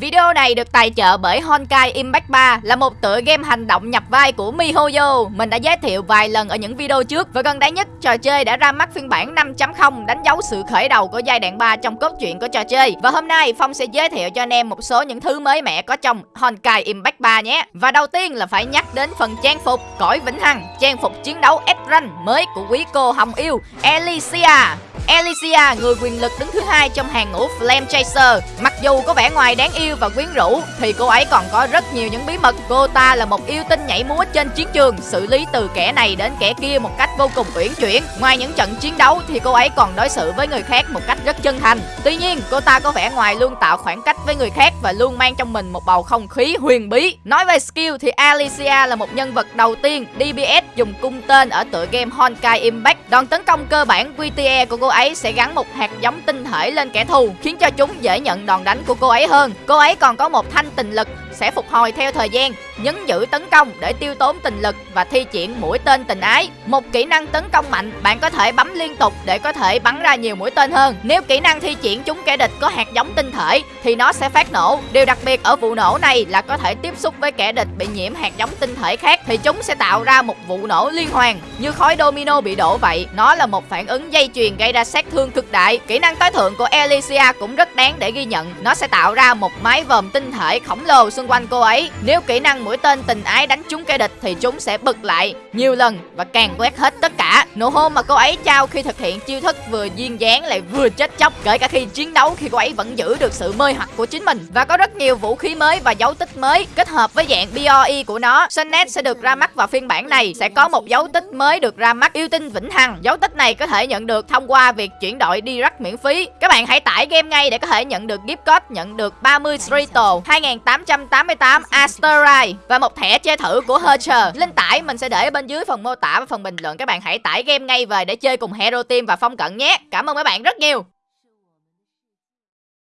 Video này được tài trợ bởi Honkai Impact 3 là một tựa game hành động nhập vai của MiHoYo. Mình đã giới thiệu vài lần ở những video trước và gần đây nhất trò chơi đã ra mắt phiên bản 5.0 đánh dấu sự khởi đầu của giai đoạn 3 trong cốt truyện của trò chơi. Và hôm nay Phong sẽ giới thiệu cho anh em một số những thứ mới mẻ có trong Honkai Impact 3 nhé. Và đầu tiên là phải nhắc đến phần trang phục cõi vĩnh hằng, trang phục chiến đấu S-Rank mới của quý cô Hồng Yêu Alicia. Alicia, người quyền lực đứng thứ hai trong hàng ngũ Flame Chaser. Mặc dù có vẻ ngoài đáng yêu và quyến rũ, thì cô ấy còn có rất nhiều những bí mật. Cô ta là một yêu tinh nhảy múa trên chiến trường, xử lý từ kẻ này đến kẻ kia một cách vô cùng uyển chuyển. Ngoài những trận chiến đấu thì cô ấy còn đối xử với người khác một cách rất chân thành. Tuy nhiên, cô ta có vẻ ngoài luôn tạo khoảng cách với người khác và luôn mang trong mình một bầu không khí huyền bí. Nói về skill thì Alicia là một nhân vật đầu tiên DPS dùng cung tên ở tựa game Honkai Impact. Đòn tấn công cơ bản QTE của cô ấy sẽ gắn một hạt giống tinh thể lên kẻ thù, khiến cho chúng dễ nhận đòn đánh của cô ấy hơn. Cô ấy còn có một thanh tình lực sẽ phục hồi theo thời gian, nhấn giữ tấn công để tiêu tốn tình lực và thi triển mũi tên tình ái. Một kỹ năng tấn công mạnh, bạn có thể bấm liên tục để có thể bắn ra nhiều mũi tên hơn. Nếu kỹ năng thi triển chúng kẻ địch có hạt giống tinh thể thì nó sẽ phát nổ. Điều đặc biệt ở vụ nổ này là có thể tiếp xúc với kẻ địch bị nhiễm hạt giống tinh thể khác thì chúng sẽ tạo ra một vụ nổ liên hoàn như khói domino bị đổ vậy. Nó là một phản ứng dây chuyền gây ra sát thương cực đại. Kỹ năng tối thượng của Alicia cũng rất đáng để ghi nhận. Nó sẽ tạo ra một mái vòm tinh thể khổng lồ xung quanh cô ấy. Nếu kỹ năng mũi tên tình ái đánh trúng kẻ địch thì chúng sẽ bật lại nhiều lần và càng quét hết tất cả. Nụ hôn mà cô ấy trao khi thực hiện chiêu thức vừa duyên dáng lại vừa chết chóc, kể cả khi chiến đấu khi cô ấy vẫn giữ được sự mê hoặc của chính mình. Và có rất nhiều vũ khí mới và dấu tích mới kết hợp với dạng BOE của nó. Sunnet sẽ được ra mắt vào phiên bản này sẽ có một dấu tích mới được ra mắt yêu tinh vĩnh hằng. Dấu tích này có thể nhận được thông qua việc chuyển đổi direct miễn phí. Các bạn hãy tải game ngay để có thể nhận được gift code nhận được 30 Strito 2888 Asterite và một thẻ chơi thử của Hercher. Link tải mình sẽ để ở bên dưới phần mô tả và phần bình luận. Các bạn hãy tải game ngay về để chơi cùng Hero Team và Phong Cận nhé. Cảm ơn mấy bạn rất nhiều.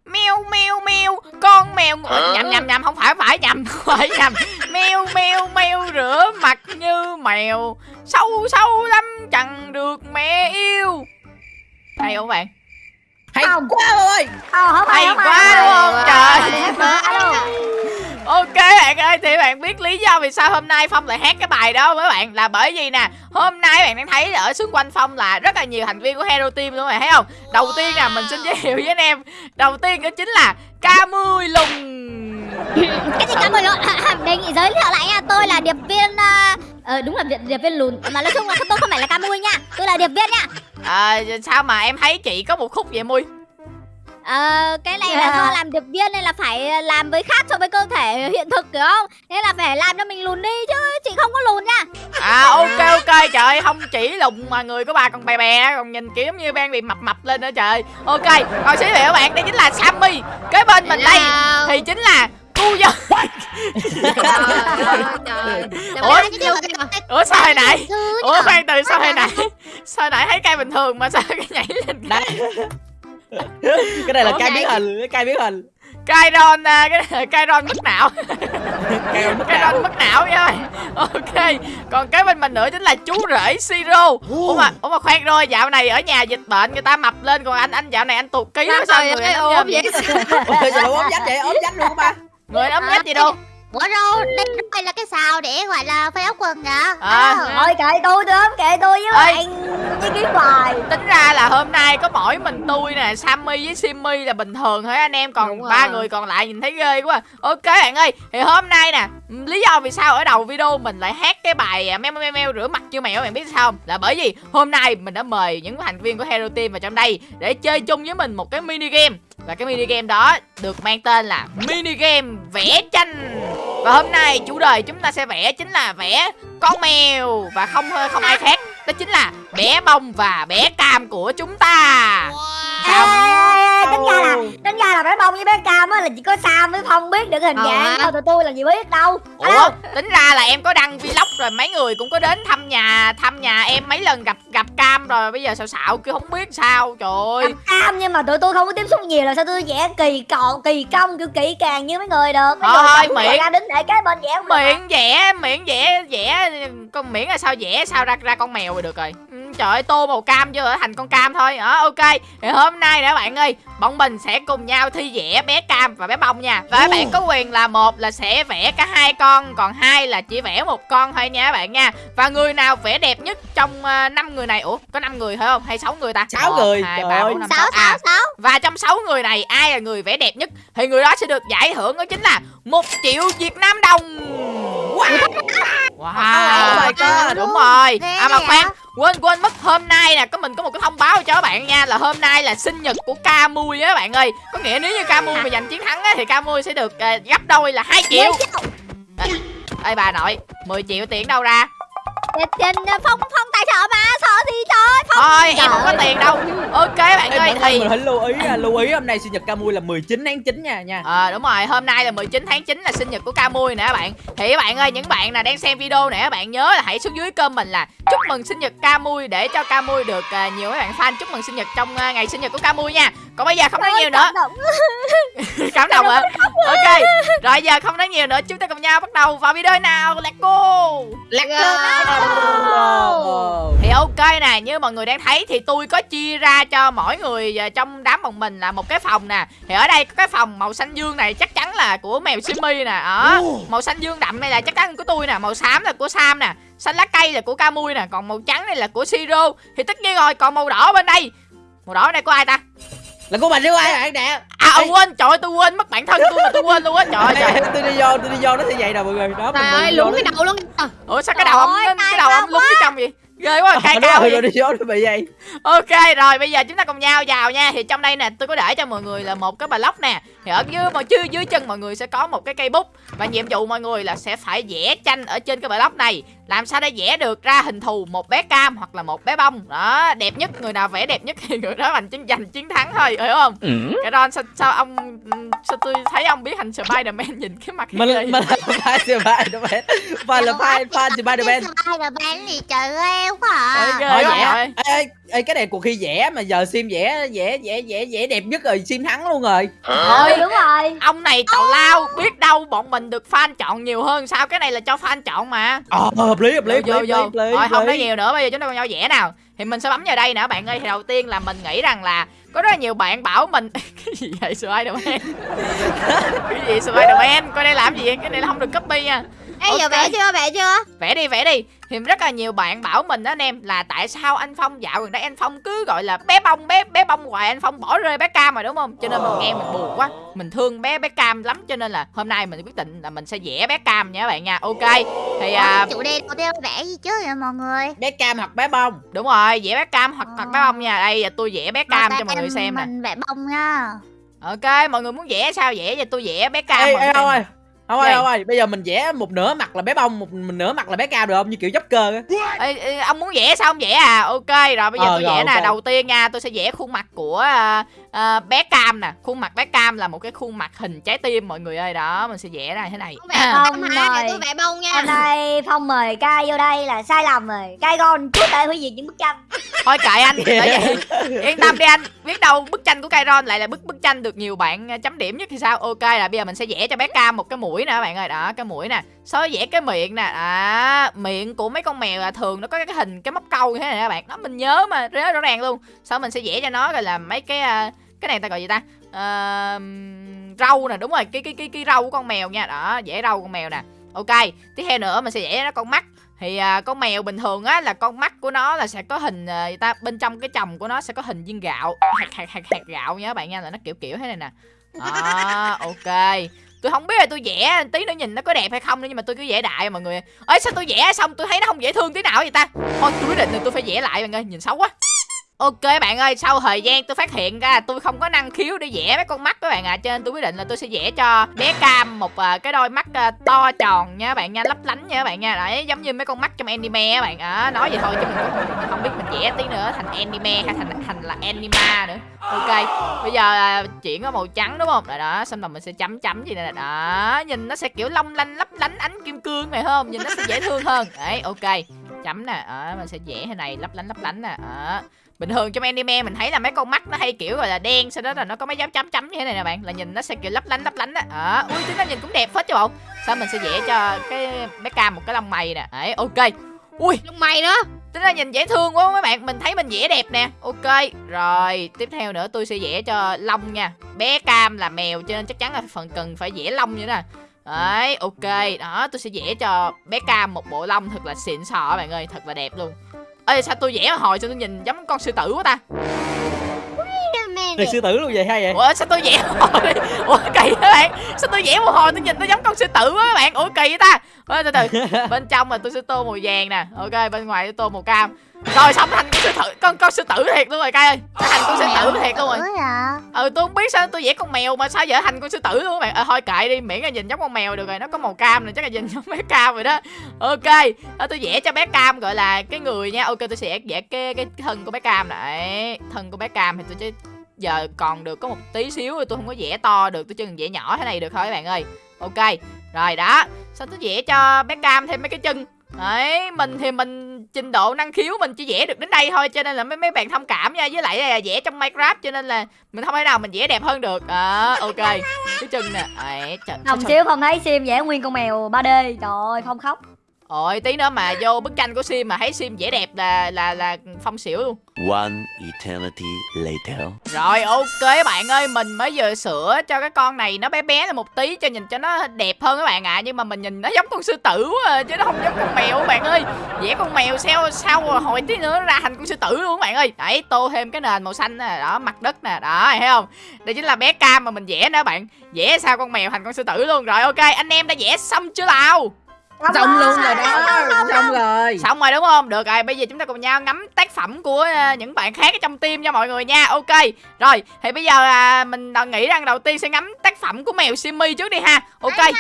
Mèo mèo mèo con mèo Ủa, nhầm nhầm nhầm. Không phải phải. Nhầm phải nhầm. Mèo mèo mèo rửa mặt như mèo. Sâu sâu lắm. Chẳng được mẹ yêu. Hay không bạn? Hay Không. quá ơi. Không hay không quá không? Trời Alo. Ok bạn ơi thì bạn biết lý do vì sao hôm nay Phong lại hát cái bài đó với bạn là bởi vì nè Hôm nay bạn đang thấy ở xung quanh Phong là rất là nhiều thành viên của Hero Team luôn bạn thấy không? Đầu tiên là mình xin giới thiệu với anh em. Đầu tiên đó chính là K10 Lùng. Cái gì cảm ơn lộn Đề nghị giới thiệu lại nha Tôi là điệp viên ờ, Ờ đúng là điệp, điệp viên lùn Mà nói chung là tôi không phải là Camui nha Tôi là điệp viên nha. À, Sao mà em thấy chị có một khúc vậy Mui Ờ cái này là do làm điệp viên nên là phải làm với khác so với cơ thể hiện thực hiểu không? Nên là phải làm cho mình lùn đi chứ Chị không có lùn nha. À ok ok trời ơi, không chỉ lùng mà người của bà còn bè bè Còn nhìn kiểu như đang bị mập mập lên nữa trời. Ok còn thiệu các bạn đây chính là Sammy. Kế bên mình đây thì chính là cu dân Ủa? Ủa sao hồi nãy? Ủa khoan từ sao hồi nãy? Sao hồi nãy thấy cây bình thường mà sao cái nhảy lên đây cái này là Ủa, cai ngay- biến hình cái cai biến hình. Kairon à, cái này là Kairon mất não. Cai mất Kairon não. Mất não nha. Ok Còn cái bên mình nữa chính là chú rể Siro. Ủa mà, ủa mà khoan rồi dạo này ở nhà dịch bệnh người ta mập lên Còn anh anh dạo này anh tụt ký sao người ốm vậy? Ốm dách vậy ốm dách luôn ba? Người ốm nhách gì đâu Ủa đâu, đây, đây là cái xào để gọi là phơi áo quần hả? À. Thôi kệ tôi tôi kệ tôi với Ê. bạn với cái bài Tính ra là hôm nay có mỗi mình tôi nè Sammy với Simmy là bình thường thôi anh em Còn ba người còn lại nhìn thấy ghê quá. Ok bạn ơi Thì hôm nay nè Lý do vì sao ở đầu video mình lại hát cái bài à, Meo meo meo rửa mặt như mèo bạn biết sao không? Là bởi vì hôm nay mình đã mời những thành viên của Hero Team vào trong đây Để chơi chung với mình một cái mini game. Và cái mini game đó được mang tên là mini game vẽ tranh Và hôm nay chủ đề chúng ta sẽ vẽ chính là vẽ con mèo Và không không ai khác Đó chính là bé bông và bé cam của chúng ta Sao? Ê, ra là tính ra là bông với bé cam á là chỉ có sam với phong biết được hình Ờ dạng thôi tụi tôi làm gì biết đâu. Ủa, tính ra là em có đăng vlog rồi mấy người cũng có đến thăm nhà thăm nhà em mấy lần gặp gặp cam rồi bây giờ xạo xạo cứ không biết sao trời ơi. Cam nhưng mà tụi tôi không có tiếp xúc nhiều là sao tôi vẽ kỳ cọ kỳ công kiểu kỹ càng như mấy người được. Mấy Thôi, người miệng. ra đứng để cái bên vẽ miệng vẽ miệng vẽ vẽ con miễn là sao vẽ sao ra ra con mèo rồi được rồi Trời ơi, tô màu cam chưa ở thành con cam thôi. Đó ok. Thì hôm nay nè bạn ơi bọn mình sẽ cùng nhau thi vẽ bé cam và bé bông nha. Và các bạn có quyền là một là sẽ vẽ cả hai con còn hai là chỉ vẽ một con thôi nha các bạn nha. Và người nào vẽ đẹp nhất trong uh, năm người này? Ủa có 5 người phải không? Hay 6 người ta? Sáu người, hai trời ba ơi. bốn năm sáu sáu. Sáu à sáu và trong 6 người này ai là người vẽ đẹp nhất? Thì người đó sẽ được giải thưởng đó chính là một triệu Việt Nam đồng. Wow, wow. Oh my god. đúng rồi. À mà khoan quên quên mất hôm nay nè có mình có một cái thông báo cho các bạn nha là hôm nay là sinh nhật của ca mui á bạn ơi. Có nghĩa nếu như ca mui mà giành chiến thắng á thì ca mui sẽ được à, gấp đôi là 2 triệu. ê bà nội 10 triệu tiền đâu ra tiền tiền phong phong tài trợ mà sợ gì trời phong thôi em không có tiền đâu ok bạn Ê, ơi mọi người thì mình hãy lưu ý nha, lưu ý hôm nay sinh nhật Camui là 19 tháng 9 nha nha. Ờ đúng rồi, hôm nay là 19 tháng 9 là sinh nhật của Camui nè các bạn. Thì các bạn ơi, những bạn nào đang xem video này các bạn nhớ là hãy xuống dưới comment là chúc mừng sinh nhật Camui để cho Camui được à, nhiều các bạn fan chúc mừng sinh nhật trong à, ngày sinh nhật của Camui nha. Còn bây giờ không nói nhiều nữa, Cảm động. cảm động hả? Ok. Rồi giờ không nói nhiều nữa, chúng ta cùng nhau bắt đầu vào video nào. Let's go. Wow. Thì ok nè, như mọi người đang thấy thì tôi có chia ra cho mỗi người à, trong đám bọn mình là một cái phòng nè. Thì ở đây có cái phòng màu xanh dương này chắc chắn là của mèo Simi nè. Đó. Ồ. Màu xanh dương đậm này là chắc chắn của tôi nè, màu xám là của Sam nè, xanh lá cây là của Camui nè, còn màu trắng này là của Siro. Thì tất nhiên rồi, còn màu đỏ bên đây. Màu đỏ này của ai ta? Là của mình chứ ai bạn nè. À ờ, quên, trời ơi tôi quên mất bản thân tôi mà tôi quên luôn á. Trời ơi, trời. tôi đi vô, tôi đi vô nó sẽ vậy nè mọi người. Đó, Trời ơi, nó- cái đầu luôn Ờ, Ủa sao cái đầu ông cái đầu ông lúng phía trong vậy? Ghê quá, cay cao rồi đi vô nó bị vậy. Ok rồi bây giờ chúng ta cùng nhau vào nha Thì trong đây nè tôi có để cho mọi người là một cái block nè Thì ở dưới mọi dưới, dưới chân mọi người sẽ có một cái cây bút Và nhiệm vụ mọi người là sẽ phải vẽ tranh ở trên cái block này Làm sao để vẽ được ra hình thù một bé cam hoặc là một bé bông Đó đẹp nhất người nào vẽ đẹp nhất thì người đó giành chiến giành chiến thắng thôi hiểu không Cái Ron sao, sao ông sao tôi thấy ông biết thành Spiderman nhìn cái mặt Mình mình là fan Spider-Man. Và là fan fan Spider-Man. Spider-Man thì trời ơi quá Ôi, à. ghê Thôi quá vẽ. rồi. Ê, ê, cái này cuộc thi vẽ mà giờ sim vẽ vẽ vẽ vẽ vẽ đẹp nhất rồi sim thắng luôn rồi. Thôi đúng rồi. ông này tào lao biết đâu bọn mình được fan chọn nhiều hơn. Sao cái này là cho fan chọn mà? Ờ hợp lý hợp lý hợp vô. lý vô thôi không nói nhiều nữa bây giờ chúng ta cùng nhau vẽ nào. Thì mình sẽ bấm vào đây nè các bạn ơi. Thì đầu tiên là mình nghĩ rằng là có rất là nhiều bạn bảo mình cái gì vậy Spiderman? Cái gì Spiderman? Coi đây làm gì? Vậy? cái này là không được copy nha Ê giờ Ok. vẽ chưa vẽ chưa? Vẽ đi vẽ đi. Thì rất là nhiều bạn bảo mình đó anh em là tại sao anh phong dạo gần đây anh phong cứ gọi là bé bông bé bé bông hoài anh phong bỏ rơi bé cam rồi đúng không? Cho nên mình nghe mình buồn quá. Mình thương bé bé cam lắm cho nên là hôm nay mình quyết định là mình sẽ vẽ bé cam nha các bạn nha. Ok thì à, chủ đề đầu tiên vẽ gì chứ vậy mọi người? Bé cam hoặc bé bông. đúng rồi vẽ bé cam hoặc hoặc bé bông nha. Đây giờ tôi vẽ bé cam cho mọi người em- xem nè. mình vẽ bông nha. Ok mọi người muốn vẽ sao vẽ? Giờ tôi vẽ bé cam Ê mọi người ê ơi. Không ơi không ơi, bây giờ mình vẽ một nửa mặt là bé bông, một mình nửa mặt là bé cam được không? Như kiểu Joker á. Ê, ê, ông muốn vẽ sao ông vẽ à? Ok rồi bây giờ Ờ, tôi rồi, vẽ nè. ok. đầu tiên nha tôi sẽ vẽ khuôn mặt của à, à, bé cam nè. Khuôn mặt bé cam là một cái khuôn mặt hình trái tim mọi người ơi. Đó mình sẽ vẽ ra thế này. Không vẽ bông rồi. tôi vẽ bông nha. Hôm nay phong mời cai vô đây là sai lầm rồi. Cai gon chúa tể hủy diệt những bức tranh. Thôi kệ anh. Vậy yên tâm đi anh. Biết đâu bức tranh của Kairon lại là bức bức tranh được nhiều bạn chấm điểm nhất thì sao? Ok là bây giờ mình sẽ vẽ cho bé cam một cái mũi nè các bạn ơi. Đó cái mũi nè. Sau vẽ cái miệng nè. À miệng của mấy con mèo là thường nó có cái hình cái móc câu như thế này các bạn. Đó mình nhớ mà rất rõ ràng luôn. Sau mình sẽ vẽ cho nó rồi là mấy cái à, cái này ta gọi gì ta? Uh, râu nè đúng rồi cái cái cái cái râu của con mèo nha. Đó vẽ râu con mèo nè. Ok tiếp theo nữa mình sẽ vẽ nó con mắt. Thì à, con mèo bình thường á là con mắt của nó là sẽ có hình à, người ta? Bên trong cái chồng của nó sẽ có hình viên gạo. Hạt hạt hạt hạt gạo nha các bạn nha là nó kiểu kiểu thế này nè. À, ok tôi không biết là tôi vẽ tí nữa nhìn nó có đẹp hay không nữa, nhưng mà tôi cứ vẽ đại mọi người. Ơi sao tôi vẽ xong tôi thấy nó không dễ thương tí nào vậy ta? Thôi, tôi quyết định là tôi phải vẽ lại mọi người nhìn xấu quá. Ok bạn ơi, sau thời gian tôi phát hiện ra tôi không có năng khiếu để vẽ mấy con mắt các bạn ạ, à, cho nên tôi quyết định là tôi sẽ vẽ cho bé Cam một uh, cái đôi mắt uh, to tròn nha các bạn nha, lấp lánh nha các bạn nha. Đấy, giống như mấy con mắt trong anime các bạn. À, nói vậy thôi chứ mình cũng không, không biết mình vẽ tí nữa thành anime hay thành thành là anima nữa. Ok, bây giờ uh, chuyển có màu trắng đúng không? Rồi đó, xong rồi mình sẽ chấm chấm gì nè. Đó, nhìn nó sẽ kiểu long lanh lấp lánh ánh kim cương này không? Nhìn nó sẽ dễ thương hơn. Đấy, ok. Chấm nè, đó, mình sẽ vẽ thế này lấp lánh lấp lánh nè. Đó bình thường trong anime mình thấy là mấy con mắt nó hay kiểu gọi là đen sau đó là nó có mấy dấu chấm chấm như thế này nè bạn là nhìn nó sẽ kiểu lấp lánh lấp lánh á đó ui tính nó nhìn cũng đẹp hết chứ bộ. Sao mình sẽ vẽ cho cái bé cam một cái lông mày nè đấy ok. Ui lông mày nữa? tính ra nhìn dễ thương quá mấy bạn mình thấy mình vẽ đẹp nè ok. Rồi tiếp theo nữa tôi sẽ vẽ cho lông nha bé cam là mèo cho nên chắc chắn là phần cần phải vẽ lông như thế nè đấy, ok. Đó, tôi sẽ vẽ cho bé cam một bộ lông thật là xịn sò bạn ơi, thật là đẹp luôn. Ê, sao tôi vẽ hồi sao tôi nhìn giống con sư tử quá ta? Này sư tử luôn vậy hay vậy? Ủa sao tôi vẽ một hồi ủa kỳ các bạn. Sao tôi vẽ một hồi tôi nhìn nó giống con sư tử quá các bạn? Ủa kỳ vậy ta? Ủa, từ từ. Bên trong là tôi sẽ tô màu vàng nè. Ok bên ngoài tôi tô màu cam. Rồi xong thành con sư tử con con sư tử thiệt luôn rồi cay ơi. Nó thành con sư tử thiệt luôn rồi. Ủa ừ tôi không biết sao tôi vẽ con mèo mà sao giờ thành con sư tử luôn các bạn. Ờ thôi kệ đi miễn là nhìn giống con mèo được rồi. Nó có màu cam này chắc là nhìn giống bé cam rồi đó. Ok đó, tôi vẽ cho bé cam gọi là cái người nha. Ok tôi sẽ vẽ cái cái thân của bé cam này. Thân của bé cam thì tôi sẽ giờ còn được có một tí xíu rồi tôi không có vẽ to được tôi chỉ cần vẽ nhỏ thế này được thôi các bạn ơi. Ok rồi đó. Sao tôi vẽ cho bé cam thêm mấy cái chân? Đấy, mình thì mình trình độ năng khiếu mình chỉ vẽ được đến đây thôi cho nên là mấy mấy bạn thông cảm nha. Với lại là vẽ trong Minecraft cho nên là mình không thể nào mình vẽ đẹp hơn được. À, ok. Cái chân nè. Trời, Không xíu không thấy Sim vẽ nguyên con mèo 3D Trời ơi không khóc Ôi tí nữa mà vô bức tranh của Sim mà thấy Sim vẽ đẹp là là là phong xỉu luôn. One eternity later. Rồi ok bạn ơi Mình mới vừa sửa cho cái con này Nó bé bé lên một tí cho nhìn cho nó đẹp hơn các bạn ạ. Nhưng mà mình nhìn nó giống con sư tử quá à, Chứ nó không giống con mèo các bạn ơi. Vẽ con mèo sao sao hồi tí nữa nó ra thành con sư tử luôn các bạn ơi. Đấy tô thêm cái nền màu xanh nè Đó mặt đất nè Đó thấy không? Đây chính là bé cam mà mình vẽ nữa bạn. Vẽ sao con mèo thành con sư tử luôn. Rồi ok anh em đã vẽ xong chưa nào Xong luôn rồi đó Xong rồi Xong rồi đúng không? Được rồi, bây giờ chúng ta cùng nhau ngắm tác phẩm của ờ, những bạn khác ở trong team nha mọi người nha. Ok. Rồi, thì bây giờ à, mình nghĩ rằng đầu tiên sẽ ngắm tác phẩm của mèo Simmy trước đi ha. Ok.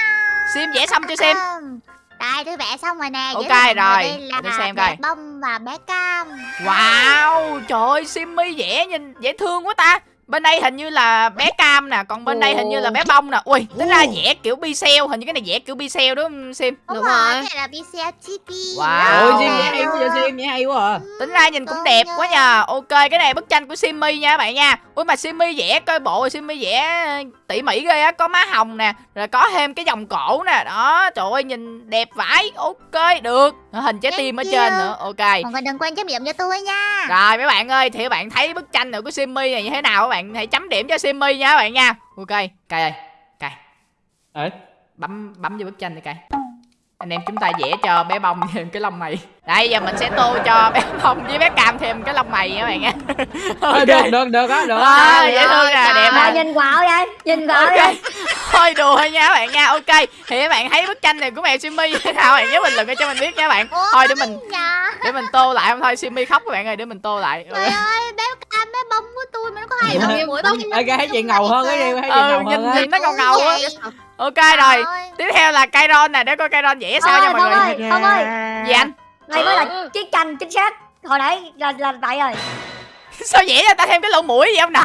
Sim vẽ xong chưa Sim? Không. Đây tôi vẽ xong rồi nè Ok, rồi. Đây là Để xem coi. bông và bé cam Wow, trời ơi, Simmy vẽ nhìn dễ thương quá ta. Bên đây hình như là bé cam nè, còn bên đây hình như là bé bông nè. Ui, tính ra vẽ kiểu Pixel, hình như cái này vẽ kiểu Pixel đúng không Sim? Đúng, Đúng rồi. Cái này là Pixel Chibi Wow. Ôi Sim vẽ hay quá vậy Sim vẽ hay quá à. Tính ra nhìn cũng đẹp quá nhờ Ok cái này bức tranh của Simmy nha các bạn nha. Ui mà Simmy vẽ coi bộ Simmy vẽ tỉ mỉ ghê á. Có má hồng nè Rồi có thêm cái vòng cổ nè. Đó trời ơi nhìn đẹp vãi. Ok được. Hình trái tim ở trên nữa. Ok. Mọi người đừng quên chấm điểm cho tôi nha. Rồi mấy bạn ơi Thì các bạn thấy bức tranh này của Simmy này như thế nào Các bạn hãy chấm điểm cho Simmy nha các bạn nha. Ok Cài ơi Cài. Ờ, bấm bấm vô bức tranh đi cài. Anh em chúng ta vẽ cho bé bông thêm cái lông mày. Đây giờ mình sẽ tô cho bé bông với bé cam thêm cái lông mày nha các bạn nha. Ờ, Được được được á được à, dễ thương nè đẹp nè nhìn quạo vậy Nhìn quạo ok. vậy. Thôi đùa thôi nha các bạn nha. Ok thì các bạn thấy bức tranh này của mèo Simmy như thế nào? Bạn nhớ bình luận cho mình biết nha các bạn. Thôi để mình để mình tô lại không? Thôi Simmy khóc các bạn ơi để mình tô lại. Trời ơi bé bé bông của tôi mà nó có hai Ủa? lông Như mũi bông cái thấy chị ngầu hơn cái đi thấy chị ừ ngầu hơn nhìn nó ngầu ngầu á. Vậy. ok rồi tiếp theo là Kairon nè để coi Kairon vẽ sao nha mọi người. ơi Phong ơi. Gì anh? Đây mới là chiếc tranh chính xác. Hồi nãy là là vậy rồi. Sao vẽ cho ta thêm cái lỗ mũi vậy không nào?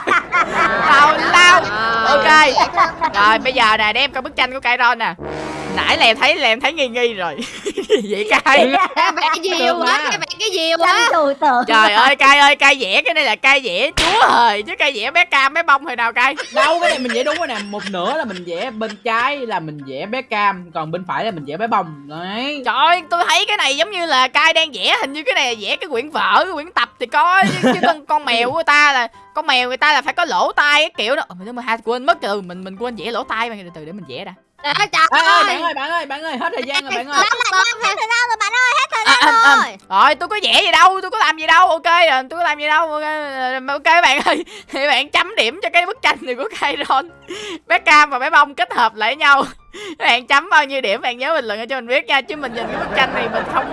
Tào lao ok. Dễ thương. rồi bây giờ nè đem coi bức tranh của Kairon nè nãy là em thấy là em thấy nghi nghi rồi. Vậy cay Vẽ cái gì Được quá mà. Vẽ cái gì quá trời ơi cay ơi cay vẽ cái này là cay vẽ chúa hời chứ cay vẽ bé cam bé bông hồi nào cay đâu cái này mình vẽ đúng rồi nè. Một nửa là mình vẽ bên trái là mình vẽ bé cam còn bên phải là mình vẽ bé bông. Đấy. Trời ơi tôi thấy cái này giống như là cay đang vẽ hình như cái này là vẽ cái quyển vở cái quyển tập thì có chứ, chứ con con mèo của người ta là con mèo người ta là phải có lỗ tai cái kiểu đó. Ờ, mình hai quên mất từ mình mình quên vẽ lỗ tai mà từ từ để mình vẽ đã Trời Ê, ê, ơi. bạn ơi bạn ơi bạn ơi hết thời gian rồi bạn ơi. Hết thời gian rồi bạn ơi hết thời À, gian à, à. rồi. Rồi tôi có vẽ gì đâu Tôi có làm gì đâu Ok rồi tôi có làm gì đâu Ok, ờ, ok bạn ơi. Thì bạn chấm điểm cho cái bức tranh này của Kairon. Bé Cam và bé Bông kết hợp lại nhau. Bạn chấm bao nhiêu điểm Bạn nhớ bình luận cho mình biết nha Chứ mình nhìn cái bức tranh này mình không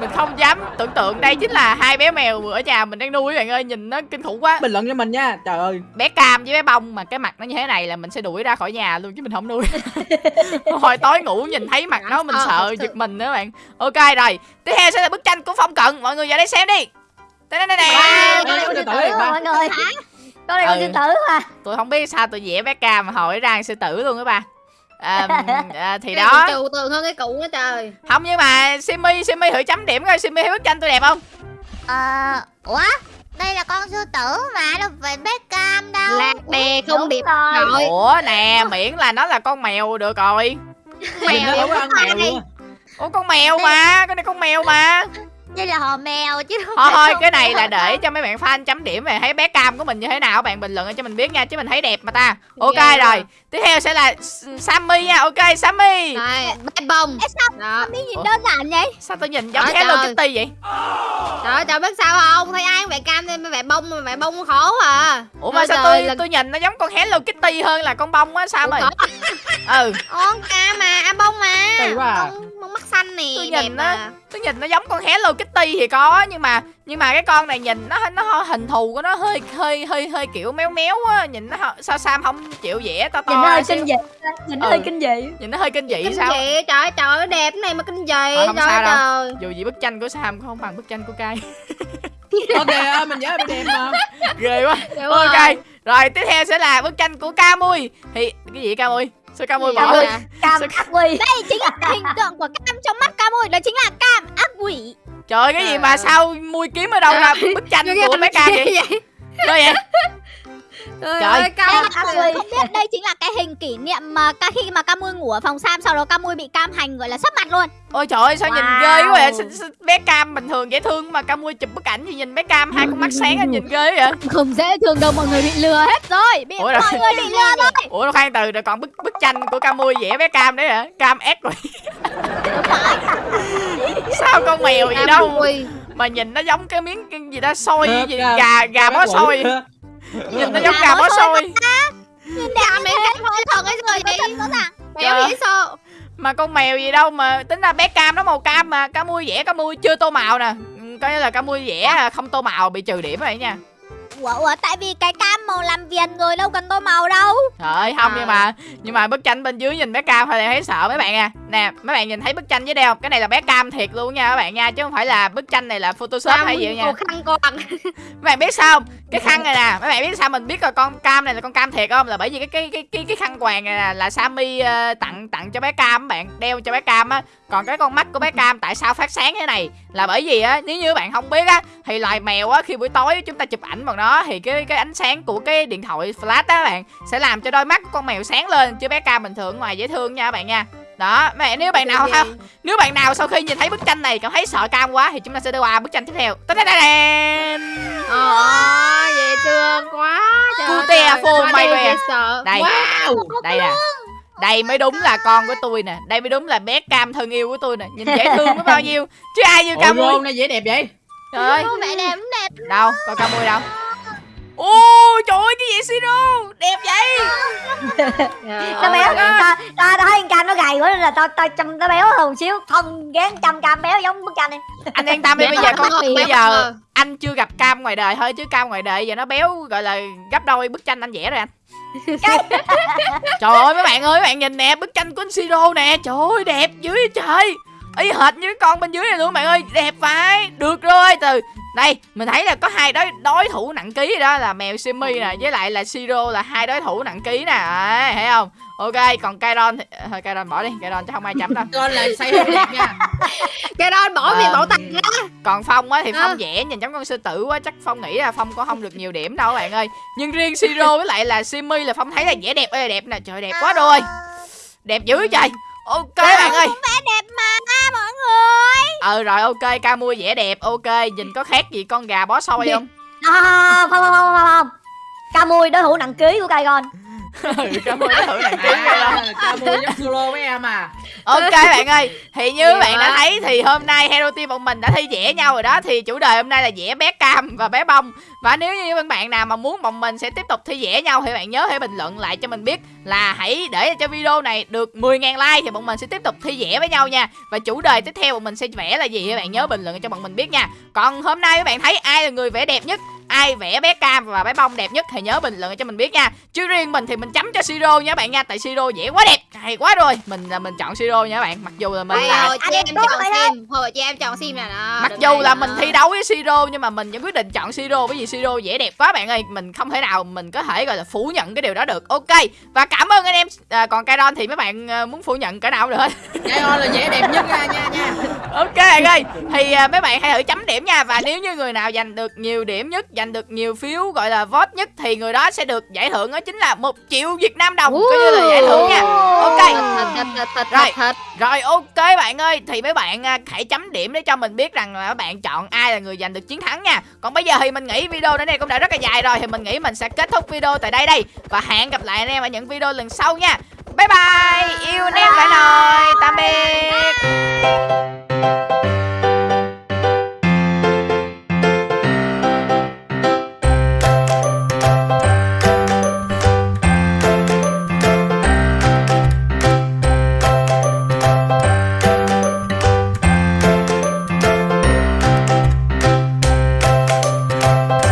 Mình không dám tưởng tượng Đây chính là hai bé mèo ở nhà mình đang nuôi các bạn ơi Nhìn nó kinh khủng quá. Bình luận cho mình nha trời ơi. Bé Cam với bé Bông mà cái mặt nó như thế này là mình sẽ đuổi ra khỏi nhà luôn chứ mình không nuôi. Hồi tối ngủ nhìn thấy mặt nó mình sợ giật mình nữa bạn. Ok rồi Tiếp theo sẽ là bức tranh của Phong Cận Mọi người vào đây xem đi. Đây đây đây Ê, này Con này con Từ sư từ tử đi, mà ba. mọi người. Con này con Ừ. sư tử mà. Tôi không biết sao tôi vẽ bé Cam mà hồi ra sư tử luôn các ba à, à, thì Cái đó. trừu tượng hơn cái cụ nữa trời. Không nhưng mà Simmy Simmy thử chấm điểm coi Simmy thấy bức tranh tôi đẹp không? Ờ Ủa đây là con sư tử mà đâu phải bé cam đâu. Lạc đè không Đúng điểm rồi. ủa nè miễn là nó là con mèo được rồi. Không có ăn mèo ủa con mèo mà con này con mèo mà Đây là hò mèo chứ không thôi thôi con cái này là để cho mấy bạn fan chấm điểm về thấy bé cam của mình như thế nào bạn bình luận cho mình biết nha chứ mình thấy đẹp mà ta. Ok Ghê quá. rồi tiếp theo sẽ là Sammy nha. Ok Sammy. Này, bé bông. Ê, sao Đó. Mi nhìn Ủa? đơn giản vậy? Sao tôi nhìn giống Hello. Kitty vậy? Trời ơi, trời biết sao không? Thấy ai vẽ cam nên vẽ bông mà vẽ bông khổ à. Ủa mà sao tôi lần- tôi nhìn nó giống con Hello Kitty hơn là con bông á sao mày? ừ. Con cam mà, à bông mà. Kỳ quá à. Bông, bông mắt xanh nè Tôi nhìn nó- tôi nhìn nó giống con Hello Kitty thì có nhưng mà nhưng mà cái con này nhìn nó nó hình thù của nó hơi hơi hơi hơi kiểu méo méo á nhìn nó sao Sam không chịu vẽ to to nhìn nó hơi xíu. kinh dị nhìn nó Ừ. hơi kinh dị. Nhìn nó hơi kinh dị Kinh sao? dị, trời ơi, trời đẹp này mà kinh dị Trời trời. Dù gì bức tranh của Sam cũng không bằng bức tranh của Kai. Ok mình nhớ bị đẹp mà. Ghê quá. Đẹp quá ok à. rồi tiếp theo sẽ là bức tranh của Camui thì cái gì Camui sao Camui Gì bỏ cam Sao- ác quy đây chính là hình tượng của cam trong mắt cam ơi đó chính là cam ác quỷ trời cái gì mà ơi. sao mui kiếm ở đâu ra bức tranh của bé Cam vậy? Sao vậy Trời Trời. ơi, cam ác quy không biết đây chính là cái hình kỷ niệm mà ca khi mà cam ngủ ở phòng sam sau đó cam bị cam hành gọi là sắp mặt luôn. Ôi trời ơi sao nhìn Wow. ghê quá vậy? Sao- sao bé Cam bình thường dễ thương mà Camui chụp bức ảnh thì nhìn bé Cam hai con mắt sáng anh nhìn ghê vậy? Không dễ thương đâu mọi người bị lừa hết rồi bị Ủa rồi. mọi người bị lừa rồi. Ủa khoan từ rồi còn bức bức tranh của Camui vẽ bé Cam đấy hả? Cam ép rồi. Sao con mèo gì đâu? mà nhìn nó giống cái miếng gì đó xôi gì gà gà bó xôi nhìn nó giống gà bó xôi. Cam này cam hơi thật ấy rồi vậy Béo vậy sao mà con mèo gì đâu mà tính ra bé cam nó màu cam mà cá mui vẽ cá mui chưa tô màu nè. Ừ, coi như là cá mui vẽ không tô màu bị trừ điểm rồi nha ủa ủa tại vì cái cam màu làm viền rồi đâu cần tô màu đâu. Trời ơi không À. nhưng mà nhưng mà bức tranh bên dưới nhìn bé cam thôi là thấy sợ mấy bạn à nè mấy bạn nhìn thấy bức tranh dưới đây không? Cái này là bé cam thiệt luôn nha các bạn nha chứ không phải là bức tranh này là photoshop hay gì nha. khăn con mấy bạn biết sao không? Cái khăn này nè mấy bạn biết sao mình biết là con cam này là con cam thiệt không? Là bởi vì cái cái cái cái, cái khăn quàng này nè là Sammy ờ, tặng tặng cho bé cam các bạn đeo cho bé cam á. Còn cái con mắt của bé cam tại sao phát sáng thế này? Là bởi vì á nếu như bạn không biết á thì loài mèo á khi buổi tối chúng ta chụp ảnh bằng nó thì cái cái ánh sáng của cái điện thoại flash á các bạn sẽ làm cho đôi mắt của con mèo sáng lên chứ bé cam bình thường ngoài dễ thương nha các bạn nha. Đó bạn nếu bạn nào không nếu bạn nào sau khi nhìn thấy bức tranh này cảm thấy sợ cam quá thì chúng ta sẽ đi qua bức tranh tiếp theo. Tadadadam. Ờ, dễ thương quá Trời ơi, Cute phô mày đây sợ. Đây đây nè. Đây mới đúng là con của tôi nè. Đây mới đúng là bé cam thân yêu của tôi nè. Nhìn dễ thương có bao nhiêu. Chứ ai như cam này dễ đẹp vậy? Trời ơi. Mẹ đẹp đẹp. Đâu coi cam mui đâu ôi trời ơi cái gì siro đẹp vậy. Trời nó béo ơi. ta ta thấy con cam nó gầy quá nên là ta ta chăm nó béo hơn một xíu. Không gán chăm cam béo giống bức tranh đi anh yên tâm đi Dễ bây giờ thương con không? bây Béo giờ anh chưa gặp cam ngoài đời thôi chứ cam ngoài đời giờ nó béo gọi là gấp đôi bức tranh anh vẽ rồi anh. Trời ơi mấy bạn ơi mấy bạn nhìn nè bức tranh của anh siro nè. Trời ơi đẹp dữ vậy trời ý hệt như cái con bên dưới này luôn bạn ơi. Đẹp phải. Được rồi từ đây mình thấy là có hai đối đối thủ nặng ký đó là mèo simi nè với lại là siro là hai đối thủ nặng ký nè. Đấy, thấy không? Ok còn Kairon thì... thôi Kairon bỏ đi Kairon chắc không ai chấm đâu. Con là say hơi đẹp nha. Đó bỏ Ờ. bảo tàng ra còn phong á thì Ờ. phong vẽ nhìn giống con sư tử quá chắc phong nghĩ là phong có không được nhiều điểm đâu các bạn ơi. Nhưng riêng siro với lại là simi là phong thấy là vẽ đẹp ơi đẹp nè. Trời đẹp quá rồi. Đẹp dữ trời. Ok bạn ơi. vẽ đẹp mà người ờ rồi ok ca mua vẽ đẹp ok nhìn có khác gì con gà bó xôi không? À, không không không không không cam mui đối thủ nặng ký của Kaigon ừ ca thử coi đâu à, ca mua giống solo với em à. Ok bạn ơi thì như Nhiều bạn đã quá. thấy thì hôm nay hero team bọn mình đã thi vẽ nhau rồi đó. Thì chủ đề hôm nay là vẽ bé cam và bé bông. Và nếu như các bạn nào mà muốn bọn mình sẽ tiếp tục thi vẽ nhau thì bạn nhớ hãy bình luận lại cho mình biết là hãy để cho video này được 10.000 like thì bọn mình sẽ tiếp tục thi vẽ với nhau nha. Và chủ đề tiếp theo bọn mình sẽ vẽ là gì thì bạn nhớ bình luận cho bọn mình biết nha. Còn hôm nay các bạn thấy ai là người vẽ đẹp nhất ai vẽ bé cam và bé bông đẹp nhất thì nhớ bình luận cho mình biết nha. Chứ riêng mình thì mình chấm cho siro nha các bạn nha tại siro vẽ quá đẹp hay quá rồi. Mình là mình chọn siro nha các bạn mặc dù là mình Bây là giờ chị anh em chọn sim Hồi chị em chọn sim nè đó, mặc dù là mình thi đấu với siro nhưng mà mình vẫn quyết định chọn siro bởi vì siro vẽ đẹp quá bạn ơi. Mình không thể nào mình có thể gọi là phủ nhận cái điều đó được. Ok và cảm ơn anh em à, còn Kairon thì mấy bạn à, muốn phủ nhận cỡ nào được hết? Cái on là dễ đẹp nhất nha nha nha. Ok bạn ơi thì à, mấy bạn hãy thử chấm điểm nha. Và nếu như người nào giành được nhiều điểm nhất giành được nhiều phiếu gọi là vote nhất thì người đó sẽ được giải thưởng đó chính là một triệu Việt Nam đồng coi như là giải thưởng nha. Ok. Rồi. rồi ok bạn ơi. Thì mấy bạn à, hãy chấm điểm để cho mình biết rằng là các bạn chọn ai là người giành được chiến thắng nha. Còn bây giờ thì mình nghĩ video đến đây cũng đã rất là dài rồi thì mình nghĩ mình sẽ kết thúc video tại đây đây. Và hẹn gặp lại anh em ở những video lần sau nha. Bye bye. Yêu anh em phải nồi tạm biệt